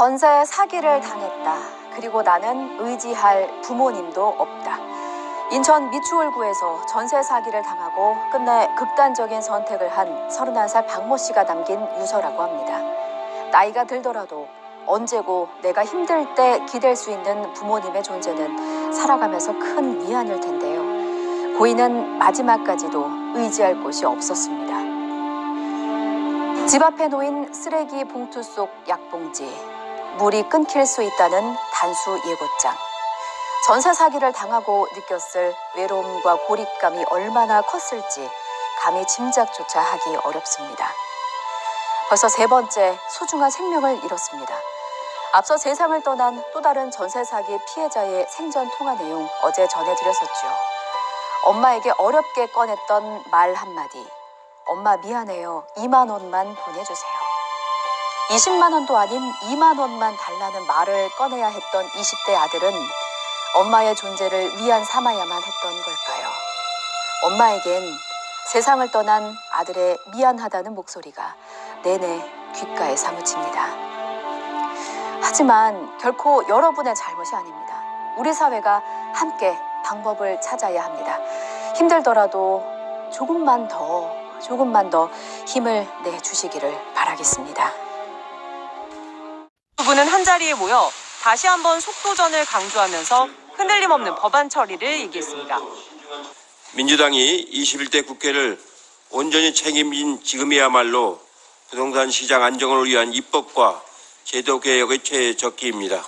전세 사기를 당했다. 그리고 나는 의지할 부모님도 없다. 인천 미추홀구에서 전세 사기를 당하고 끝내 극단적인 선택을 한 31살 박모 씨가 남긴 유서라고 합니다. 나이가 들더라도 언제고 내가 힘들 때 기댈 수 있는 부모님의 존재는 살아가면서 큰 위안일 텐데요. 고인은 마지막까지도 의지할 곳이 없었습니다. 집 앞에 놓인 쓰레기 봉투 속 약봉지, 물이 끊길 수 있다는 단수 예고장. 전세 사기를 당하고 느꼈을 외로움과 고립감이 얼마나 컸을지 감히 짐작조차 하기 어렵습니다. 벌써 세 번째 소중한 생명을 잃었습니다. 앞서 세상을 떠난 또 다른 전세 사기 피해자의 생전 통화 내용 어제 전해드렸었죠. 엄마에게 어렵게 꺼냈던 말 한마디. 엄마 미안해요. 2만 원만 보내주세요. 20만 원도 아닌 2만 원만 달라는 말을 꺼내야 했던 20대 아들은 엄마의 존재를 위안 삼아야만 했던 걸까요? 엄마에겐 세상을 떠난 아들의 미안하다는 목소리가 내내 귓가에 사무칩니다. 하지만 결코 여러분의 잘못이 아닙니다. 우리 사회가 함께 방법을 찾아야 합니다. 힘들더라도 조금만 더, 조금만 더 힘을 내주시기를 바라겠습니다. 두 분은 한 자리에 모여 다시 한번 속도전을 강조하면서 흔들림 없는 법안 처리를 얘기했습니다. 민주당이 21대 국회를 온전히 책임진 지금이야말로 부동산 시장 안정을 위한 입법과 제도 개혁의 최적기입니다.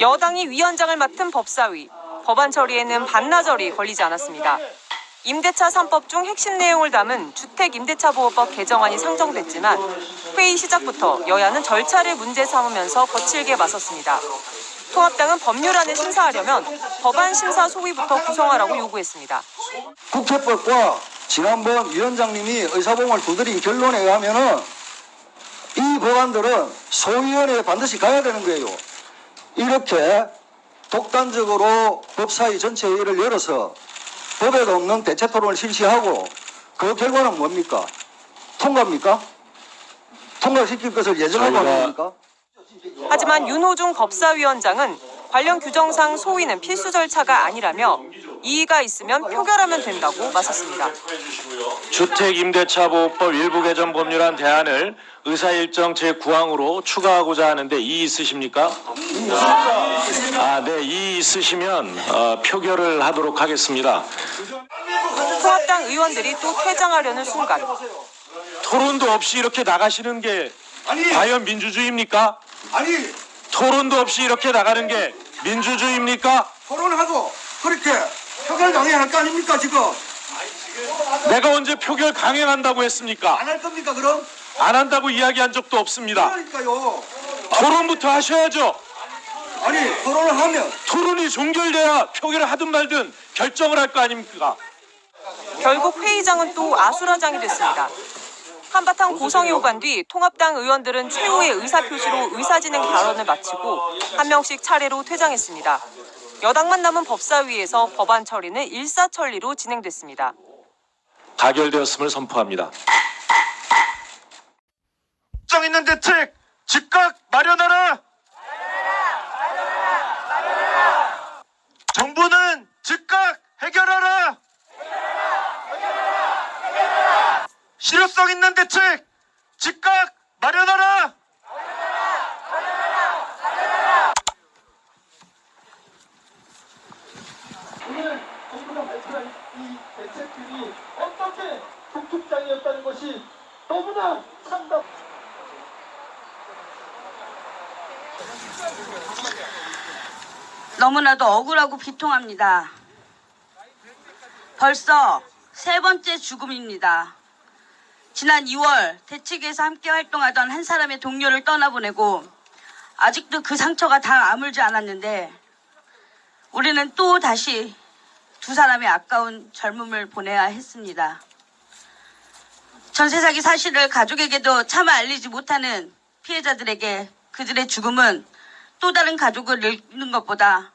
여당이 위원장을 맡은 법사위, 법안 처리에는 반나절이 걸리지 않았습니다. 임대차 3법 중 핵심 내용을 담은 주택임대차보호법 개정안이 상정됐지만 회의 시작부터 여야는 절차를 문제 삼으면서 거칠게 맞섰습니다. 통합당은 법률안을 심사하려면 법안 심사 소위부터 구성하라고 요구했습니다. 국회법과 지난번 위원장님이 의사봉을 두드린 결론에 의하면 은 이 법안들은 소위원회에 반드시 가야 되는 거예요. 이렇게 독단적으로 법사위 전체 회의를 열어서 법에도 없는 대체 토론을 실시하고 그 결과는 뭡니까? 통과입니까? 통과시킬 것을 예정하고 하는 겁니까? 하지만 윤호중 법사위원장은 관련 규정상 소위는 필수 절차가 아니라며 이의가 있으면 표결하면 된다고 맞섰습니다. 주택임대차보호법 일부 개정 법률안 대안을 의사일정 제9항으로 추가하고자 하는데 이의 있으십니까? 아, 네, 이의 있으시면 어, 표결을 하도록 하겠습니다. 통합당 의원들이 또 퇴장하려는 순간 토론도 없이 이렇게 나가시는 게 아니, 과연 민주주의입니까? 아니, 토론도 없이 이렇게 나가는 게 민주주의입니까? 토론하고 그렇게 표결 강행할 거 아닙니까, 지금? 내가 언제 표결 강행한다고 했습니까? 안 할 겁니까, 그럼? 안 한다고 이야기한 적도 없습니다. 그러니까요. 토론부터 하셔야죠. 아니, 토론을 하면 토론이 종결돼야 표결을 하든 말든 결정을 할 거 아닙니까? 결국 회의장은 또 아수라장이 됐습니다. 한바탕 고성이 오간 뒤 통합당 의원들은 최후의 의사표시로 의사진행 발언을 마치고 한 명씩 차례로 퇴장했습니다. 여당만 남은 법사위에서 법안 처리는 일사천리로 진행됐습니다. 가결되었음을 선포합니다. 정 있는 대책 즉각 마련하라. 정부는 즉각 해결하라. 실효성 있는 대책 즉각 마련하라. 오늘 정부가 발표한 이 대책들이 어떻게 북극장이었다는 것이 너무나 참담. 너무나도 억울하고 비통합니다. 벌써 세 번째 죽음입니다. 지난 2월 대책에서 함께 활동하던 한 사람의 동료를 떠나보내고 아직도 그 상처가 다 아물지 않았는데 우리는 또 다시 두 사람의 아까운 젊음을 보내야 했습니다. 전세 사기 사실을 가족에게도 차마 알리지 못하는 피해자들에게 그들의 죽음은 또 다른 가족을 잃는 것보다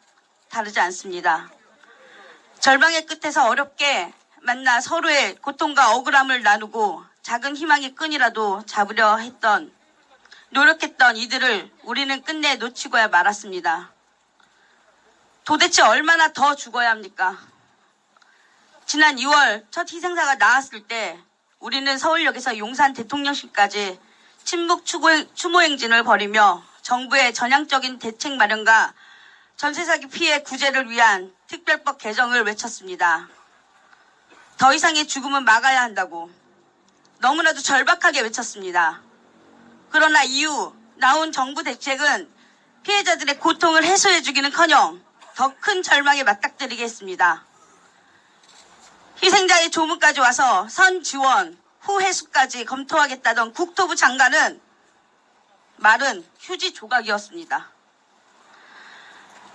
다르지 않습니다. 절망의 끝에서 어렵게 만나 서로의 고통과 억울함을 나누고 작은 희망의 끈이라도 잡으려 했던 노력했던 이들을 우리는 끝내 놓치고야 말았습니다. 도대체 얼마나 더 죽어야 합니까? 지난 2월 첫 희생자가 나왔을 때 우리는 서울역에서 용산 대통령실까지 추고- 추모행진을 벌이며 정부의 전향적인 대책 마련과 전세 사기 피해 구제를 위한 특별법 개정을 외쳤습니다. 더 이상의 죽음은 막아야 한다고 너무나도 절박하게 외쳤습니다. 그러나 이후 나온 정부 대책은 피해자들의 고통을 해소해주기는커녕 더 큰 절망에 맞닥뜨리게 했습니다. 희생자의 조문까지 와서 선 지원, 후 해수까지 검토하겠다던 국토부 장관은 말은 휴지 조각이었습니다.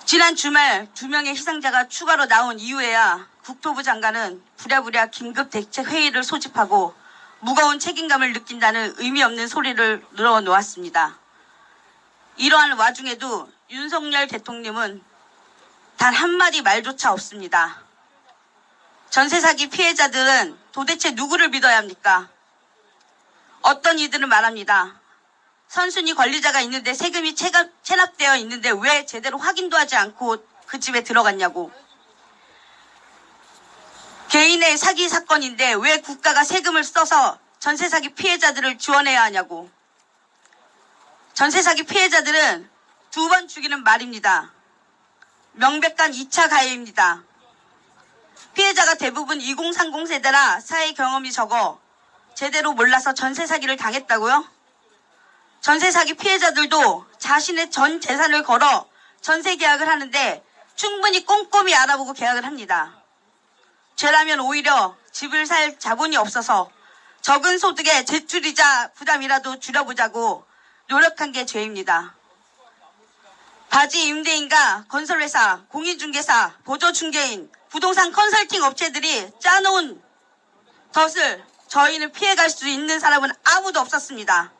지난 주말 두 명의 희생자가 추가로 나온 이후에야 국토부 장관은 부랴부랴 긴급 대책 회의를 소집하고 무거운 책임감을 느낀다는 의미 없는 소리를 늘어놓았습니다. 이러한 와중에도 윤석열 대통령은 단 한마디 말조차 없습니다. 전세 사기 피해자들은 도대체 누구를 믿어야 합니까? 어떤 이들은 말합니다. 선순위 권리자가 있는데 세금이 체감- 체납되어 있는데 왜 제대로 확인도 하지 않고 그 집에 들어갔냐고. 개인의 사기 사건인데 왜 국가가 세금을 써서 전세 사기 피해자들을 지원해야 하냐고. 전세 사기 피해자들은 두 번 죽이는 말입니다. 명백한 2차 가해입니다. 피해자가 대부분 2030 세대라 사회 경험이 적어 제대로 몰라서 전세 사기를 당했다고요? 전세 사기 피해자들도 자신의 전 재산을 걸어 전세 계약을 하는데 충분히 꼼꼼히 알아보고 계약을 합니다. 죄라면 오히려 집을 살 자본이 없어서 적은 소득의 제출이자 부담이라도 줄여보자고 노력한 게 죄입니다. 바지 임대인과 건설회사, 공인중개사, 보조중개인, 부동산 컨설팅 업체들이 짜놓은 덫을 저희는 피해갈 수 있는 사람은 아무도 없었습니다.